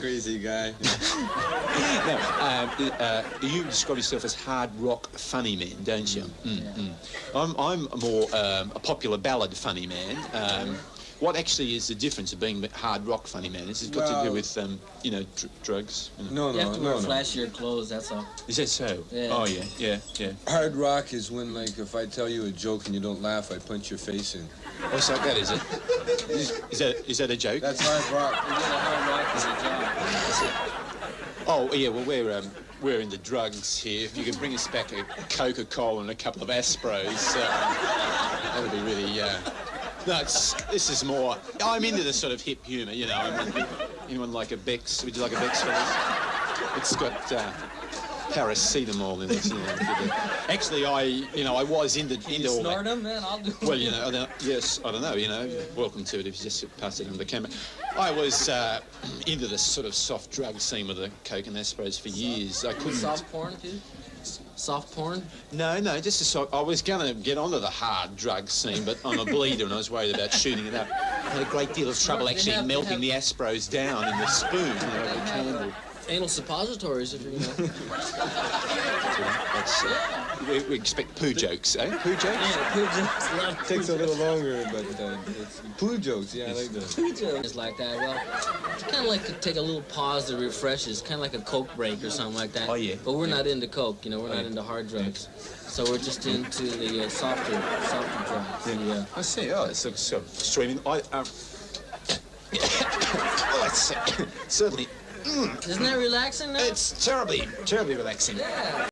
crazy guy. no, um, uh, you describe yourself as hard rock funny man, don't you? Mm, mm. I'm, I'm more um, a popular ballad funny man. Um, what actually is the difference of being a hard rock funny man? Has it got to do with, um, you know, dr drugs? You know? No, no, You have to no, wear no. flashier clothes, that's all. Is that so? Yeah. Oh, yeah, yeah, yeah. Hard rock is when, like, if I tell you a joke and you don't laugh, I punch your face in. Oh, so that is it? Is, is that, is that a joke? That's hard rock. You get a hard rock as a job. Oh, yeah, well, we're, um, we're in the drugs here. If you could bring us back a Coca-Cola and a couple of Aspros, uh, that would be really, uh... No, this is more... I'm into the sort of hip humour, you know. I mean, anyone like a Bex? Would you like a Bex, fellas? It's got uh, paracetamol in it. You know, Actually, I, you know, I was into, into all that. snort them, man? I'll do Well, you know, I don't, yes, I don't know, you know, welcome to it if you just pass it on the camera. I was uh, into this sort of soft drug scene with the coke and for years. I couldn't... Soft porn, too? Soft porn? No, no, just a soft... I was going to get onto the hard drug scene, but I'm a bleeder and I was worried about shooting it up. I had a great deal of trouble actually have- melting have- the aspros down in the spoon, you know, the candle. Anal suppositories, if you know. That's, uh, we, we expect poo jokes, eh? Poo jokes? yeah, poo jokes. Love poo takes a little longer, but uh, it's poo jokes. Yeah, I like that. Poo jokes like that. Well, it's kind of like to take a little pause to refresh. It's kind of like a Coke break or something like that. Oh, yeah. But we're not into Coke, you know, we're Oh, not yeah. into hard drugs. So we're just into the uh, softer, softer drugs. The, uh, I see. Oh, it's a sort streaming. I, um, well, it's certainly. Isn't that relaxing now? It's terribly, terribly relaxing. yeah.